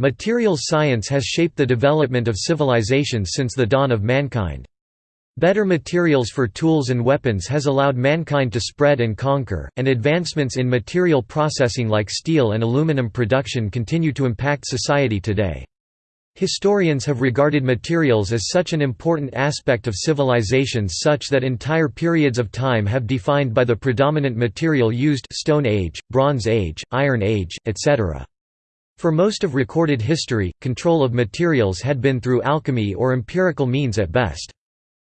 Materials science has shaped the development of civilizations since the dawn of mankind. Better materials for tools and weapons has allowed mankind to spread and conquer, and advancements in material processing like steel and aluminum production continue to impact society today. Historians have regarded materials as such an important aspect of civilizations such that entire periods of time have defined by the predominant material used Stone Age, Bronze Age, Iron Age, etc. For most of recorded history, control of materials had been through alchemy or empirical means at best.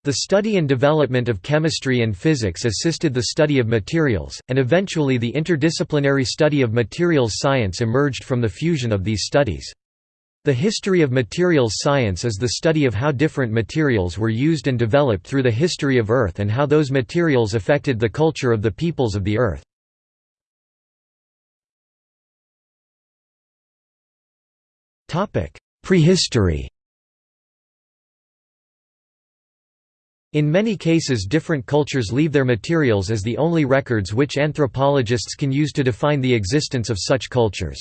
The study and development of chemistry and physics assisted the study of materials, and eventually the interdisciplinary study of materials science emerged from the fusion of these studies. The history of materials science is the study of how different materials were used and developed through the history of Earth and how those materials affected the culture of the peoples of the Earth. Prehistory In many cases different cultures leave their materials as the only records which anthropologists can use to define the existence of such cultures.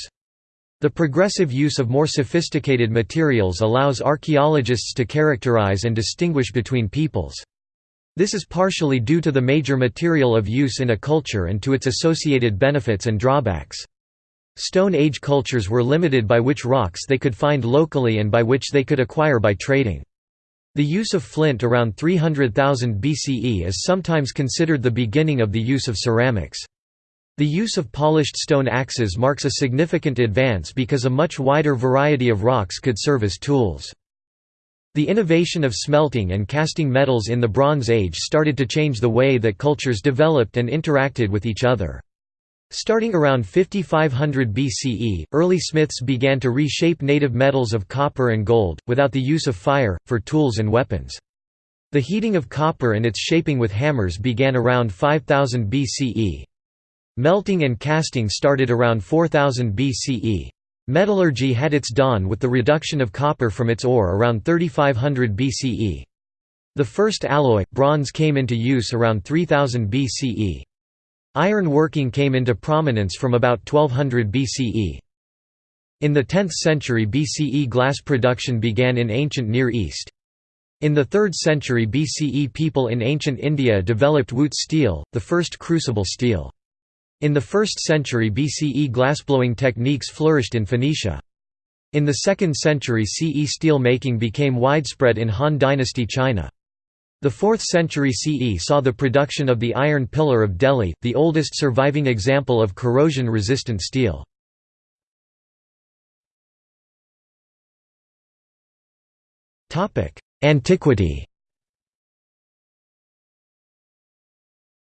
The progressive use of more sophisticated materials allows archaeologists to characterize and distinguish between peoples. This is partially due to the major material of use in a culture and to its associated benefits and drawbacks. Stone Age cultures were limited by which rocks they could find locally and by which they could acquire by trading. The use of flint around 300,000 BCE is sometimes considered the beginning of the use of ceramics. The use of polished stone axes marks a significant advance because a much wider variety of rocks could serve as tools. The innovation of smelting and casting metals in the Bronze Age started to change the way that cultures developed and interacted with each other. Starting around 5500 BCE, early smiths began to reshape native metals of copper and gold, without the use of fire, for tools and weapons. The heating of copper and its shaping with hammers began around 5000 BCE. Melting and casting started around 4000 BCE. Metallurgy had its dawn with the reduction of copper from its ore around 3500 BCE. The first alloy, bronze came into use around 3000 BCE. Iron working came into prominence from about 1200 BCE. In the 10th century BCE glass production began in ancient Near East. In the 3rd century BCE people in ancient India developed Wootz steel, the first crucible steel. In the 1st century BCE glassblowing techniques flourished in Phoenicia. In the 2nd century CE steel making became widespread in Han Dynasty China. The 4th century CE saw the production of the iron pillar of Delhi, the oldest surviving example of corrosion-resistant steel. Antiquity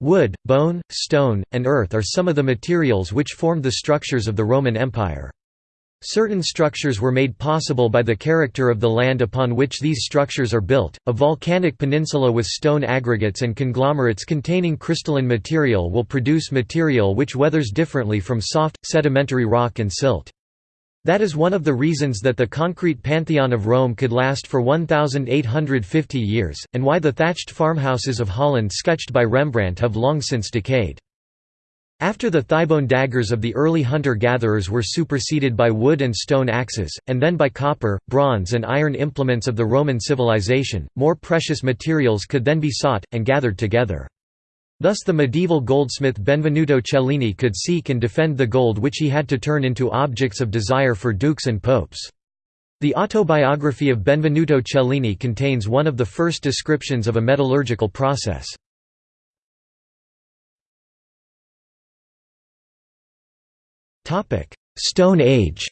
Wood, bone, stone, and earth are some of the materials which formed the structures of the Roman Empire. Certain structures were made possible by the character of the land upon which these structures are built. A volcanic peninsula with stone aggregates and conglomerates containing crystalline material will produce material which weathers differently from soft, sedimentary rock and silt. That is one of the reasons that the concrete pantheon of Rome could last for 1,850 years, and why the thatched farmhouses of Holland sketched by Rembrandt have long since decayed. After the thighbone daggers of the early hunter-gatherers were superseded by wood and stone axes, and then by copper, bronze and iron implements of the Roman civilization, more precious materials could then be sought, and gathered together. Thus the medieval goldsmith Benvenuto Cellini could seek and defend the gold which he had to turn into objects of desire for dukes and popes. The autobiography of Benvenuto Cellini contains one of the first descriptions of a metallurgical process. Stone Age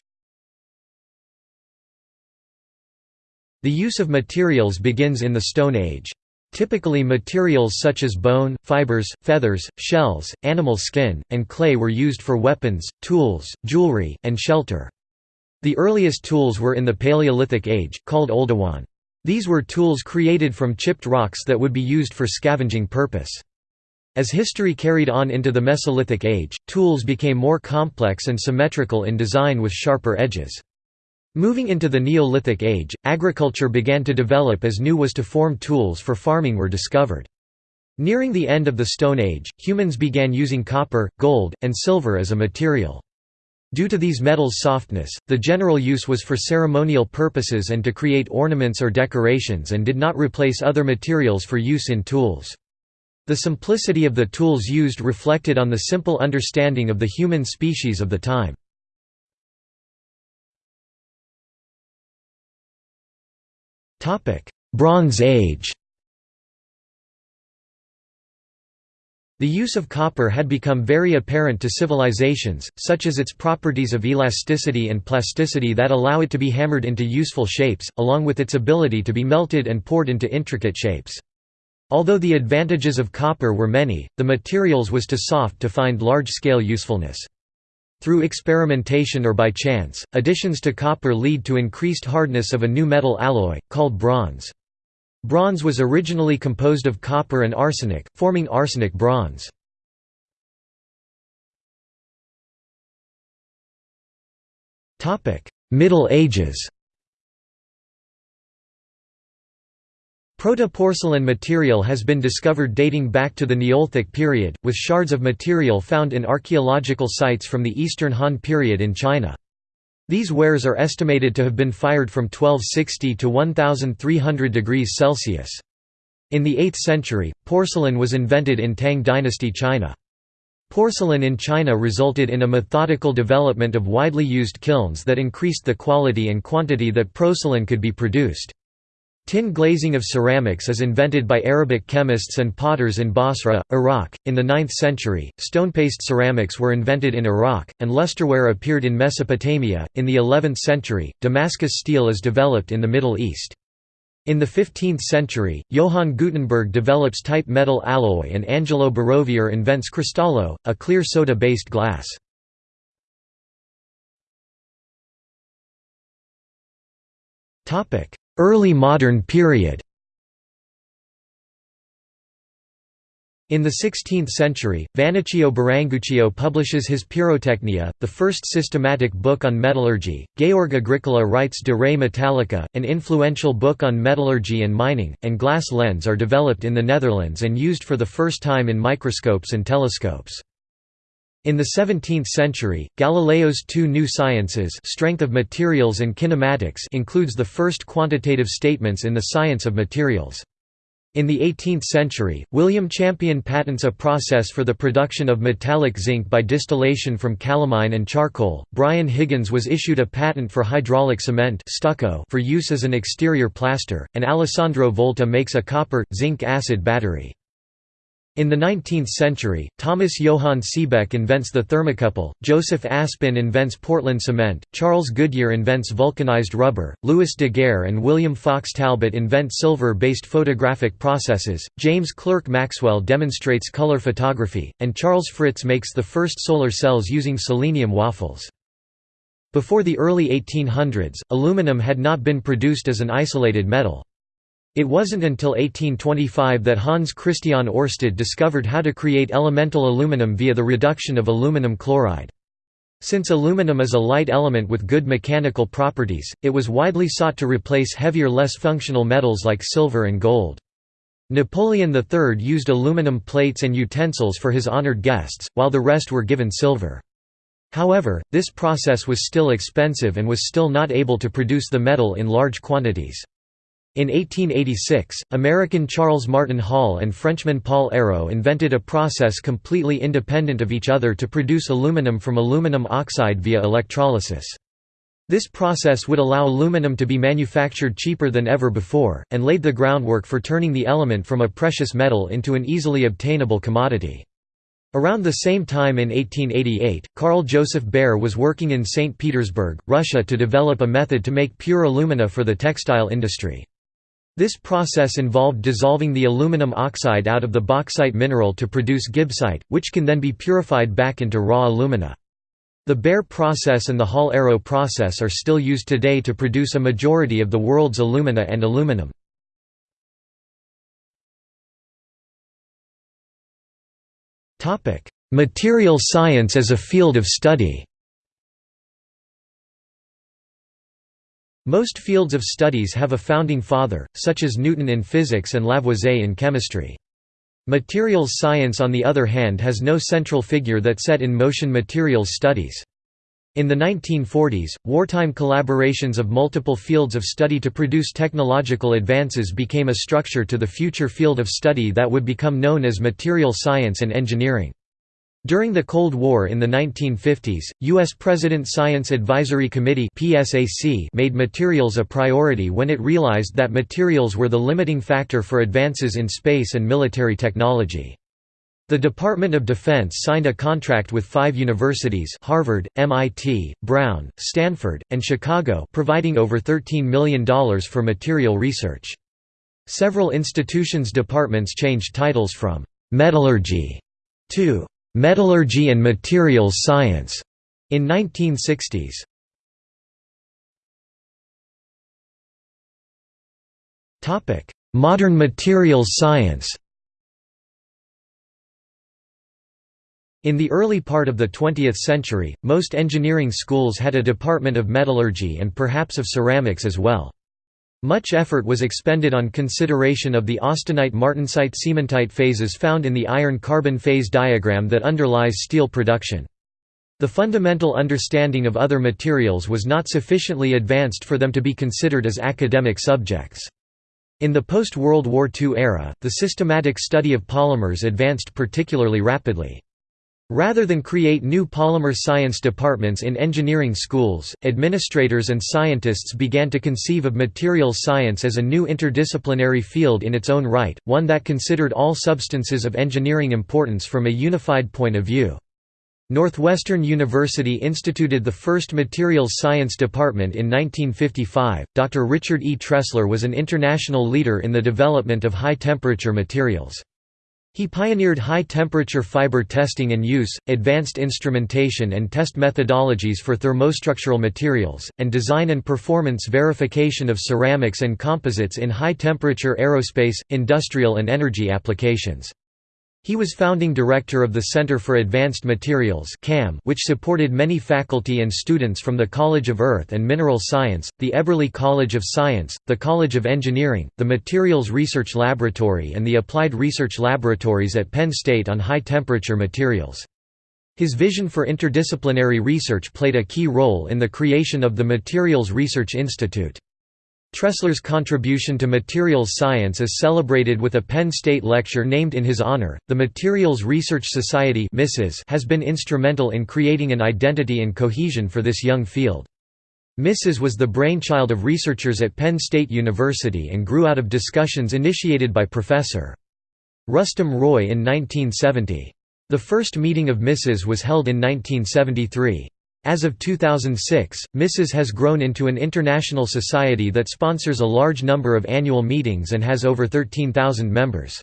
The use of materials begins in the Stone Age. Typically materials such as bone, fibers, feathers, shells, animal skin, and clay were used for weapons, tools, jewelry, and shelter. The earliest tools were in the Paleolithic age, called Oldowan. These were tools created from chipped rocks that would be used for scavenging purpose. As history carried on into the Mesolithic age, tools became more complex and symmetrical in design with sharper edges. Moving into the Neolithic age, agriculture began to develop as new was to form tools for farming were discovered. Nearing the end of the Stone Age, humans began using copper, gold, and silver as a material. Due to these metals' softness, the general use was for ceremonial purposes and to create ornaments or decorations and did not replace other materials for use in tools. The simplicity of the tools used reflected on the simple understanding of the human species of the time. Bronze Age The use of copper had become very apparent to civilizations, such as its properties of elasticity and plasticity that allow it to be hammered into useful shapes, along with its ability to be melted and poured into intricate shapes. Although the advantages of copper were many, the materials was too soft to find large-scale usefulness. Through experimentation or by chance, additions to copper lead to increased hardness of a new metal alloy, called bronze. Bronze was originally composed of copper and arsenic, forming arsenic bronze. Middle Ages Proto-porcelain material has been discovered dating back to the Neolithic period, with shards of material found in archaeological sites from the Eastern Han period in China. These wares are estimated to have been fired from 1260 to 1300 degrees Celsius. In the 8th century, porcelain was invented in Tang dynasty China. Porcelain in China resulted in a methodical development of widely used kilns that increased the quality and quantity that porcelain could be produced. Tin glazing of ceramics is invented by Arabic chemists and potters in Basra, Iraq. In the 9th century, stonepaste ceramics were invented in Iraq, and lusterware appeared in Mesopotamia. In the 11th century, Damascus steel is developed in the Middle East. In the 15th century, Johann Gutenberg develops type metal alloy and Angelo Barovier invents cristallo, a clear soda-based glass. Topic: Early modern period In the 16th century, Vannoccio Biringuccio publishes his Pirotechnia, the first systematic book on metallurgy. Georg Agricola writes De Re Metallica, an influential book on metallurgy and mining, and glass lens are developed in the Netherlands and used for the first time in microscopes and telescopes. In the 17th century, Galileo's two new sciences strength of materials and kinematics includes the first quantitative statements in the science of materials. In the 18th century, William Champion patents a process for the production of metallic zinc by distillation from calamine and charcoal. Brian Higgins was issued a patent for hydraulic cement stucco for use as an exterior plaster, and Alessandro Volta makes a copper zinc acid battery. In the 19th century, Thomas Johann Seebeck invents the thermocouple, Joseph Aspdin invents Portland cement, Charles Goodyear invents vulcanized rubber, Louis Daguerre and William Fox Talbot invent silver-based photographic processes, James Clerk Maxwell demonstrates color photography, and Charles Fritts makes the first solar cells using selenium wafers. Before the early 1800s, aluminum had not been produced as an isolated metal. It wasn't until 1825 that Hans Christian Oersted discovered how to create elemental aluminum via the reduction of aluminum chloride. Since aluminum is a light element with good mechanical properties, it was widely sought to replace heavier less functional metals like silver and gold. Napoleon III used aluminum plates and utensils for his honored guests, while the rest were given silver. However, this process was still expensive and was still not able to produce the metal in large quantities. In 1886, American Charles Martin Hall and Frenchman Paul Héroult invented a process completely independent of each other to produce aluminum from aluminum oxide via electrolysis. This process would allow aluminum to be manufactured cheaper than ever before, and laid the groundwork for turning the element from a precious metal into an easily obtainable commodity. Around the same time in 1888, Carl Joseph Bayer was working in St. Petersburg, Russia to develop a method to make pure alumina for the textile industry. This process involved dissolving the aluminum oxide out of the bauxite mineral to produce gibbsite, which can then be purified back into raw alumina. The Bayer process and the Hall-Héroult process are still used today to produce a majority of the world's alumina and aluminum. Material science as a field of study Most fields of studies have a founding father, such as Newton in physics and Lavoisier in chemistry. Materials science on the other hand has no central figure that set in motion materials studies. In the 1940s, wartime collaborations of multiple fields of study to produce technological advances became a structure to the future field of study that would become known as material science and engineering. During the Cold War in the 1950s, U.S. President Science Advisory Committee made materials a priority when it realized that materials were the limiting factor for advances in space and military technology. The Department of Defense signed a contract with five universities Harvard, MIT, Brown, Stanford, and Chicago providing over $13 million for material research. Several institutions' departments changed titles from «metallurgy» to «metallurgy and materials science» in 1960s. Modern materials science In the early part of the 20th century, most engineering schools had a department of metallurgy and perhaps of ceramics as well. Much effort was expended on consideration of the austenite-martensite-cementite phases found in the iron-carbon phase diagram that underlies steel production. The fundamental understanding of other materials was not sufficiently advanced for them to be considered as academic subjects. In the post-World War II era, the systematic study of polymers advanced particularly rapidly. Rather than create new polymer science departments in engineering schools, administrators and scientists began to conceive of materials science as a new interdisciplinary field in its own right, one that considered all substances of engineering importance from a unified point of view. Northwestern University instituted the first materials science department in 1955. Dr. Richard E. Tressler was an international leader in the development of high temperature materials. He pioneered high-temperature fiber testing and use, advanced instrumentation and test methodologies for thermostructural materials, and design and performance verification of ceramics and composites in high-temperature aerospace, industrial and energy applications. He was founding director of the Center for Advanced Materials CAM, which supported many faculty and students from the College of Earth and Mineral Science, the Eberly College of Science, the College of Engineering, the Materials Research Laboratory and the Applied Research Laboratories at Penn State on high-temperature materials. His vision for interdisciplinary research played a key role in the creation of the Materials Research Institute. Tressler's contribution to materials science is celebrated with a Penn State lecture named in his honor. The Materials Research Society has been instrumental in creating an identity and cohesion for this young field. MISES was the brainchild of researchers at Penn State University and grew out of discussions initiated by Professor Rustum Roy in 1970. The first meeting of MISES was held in 1973. As of 2006, MISES has grown into an international society that sponsors a large number of annual meetings and has over 13,000 members.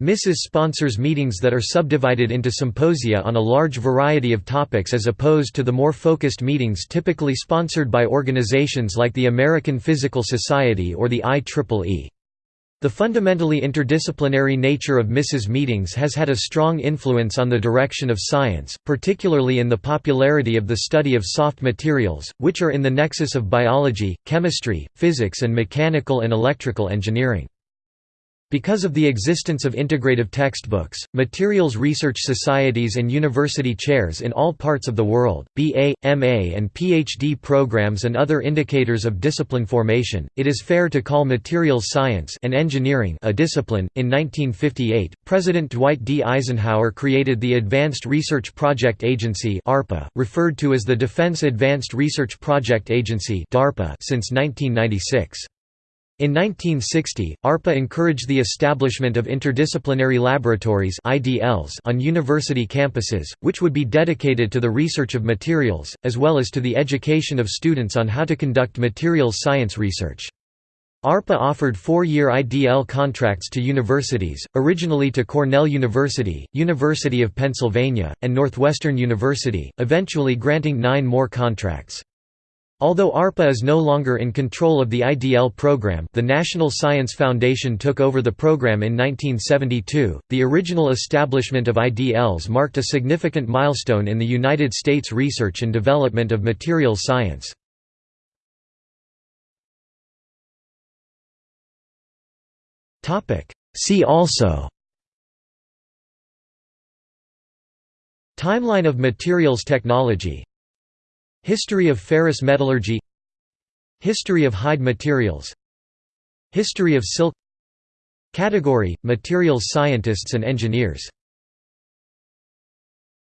MISES sponsors meetings that are subdivided into symposia on a large variety of topics as opposed to the more focused meetings typically sponsored by organizations like the American Physical Society or the IEEE. The fundamentally interdisciplinary nature of MISES meetings has had a strong influence on the direction of science, particularly in the popularity of the study of soft materials, which are in the nexus of biology, chemistry, physics and mechanical and electrical engineering. Because of the existence of integrative textbooks, materials research societies and university chairs in all parts of the world, BA, MA and PhD programs and other indicators of discipline formation, it is fair to call materials science and engineering a discipline. In 1958, President Dwight D. Eisenhower created the Advanced Research Project Agency (ARPA), referred to as the Defense Advanced Research Project Agency (DARPA) since 1996. In 1960, ARPA encouraged the establishment of interdisciplinary laboratories (IDLs) on university campuses, which would be dedicated to the research of materials, as well as to the education of students on how to conduct materials science research. ARPA offered four-year IDL contracts to universities, originally to Cornell University, University of Pennsylvania, and Northwestern University, eventually granting nine more contracts. Although ARPA is no longer in control of the IDL program the National Science Foundation took over the program in 1972, the original establishment of IDLs marked a significant milestone in the United States research and development of materials science. See also Timeline of materials technology History of ferrous metallurgy History of hide materials History of silk Category – Materials scientists and engineers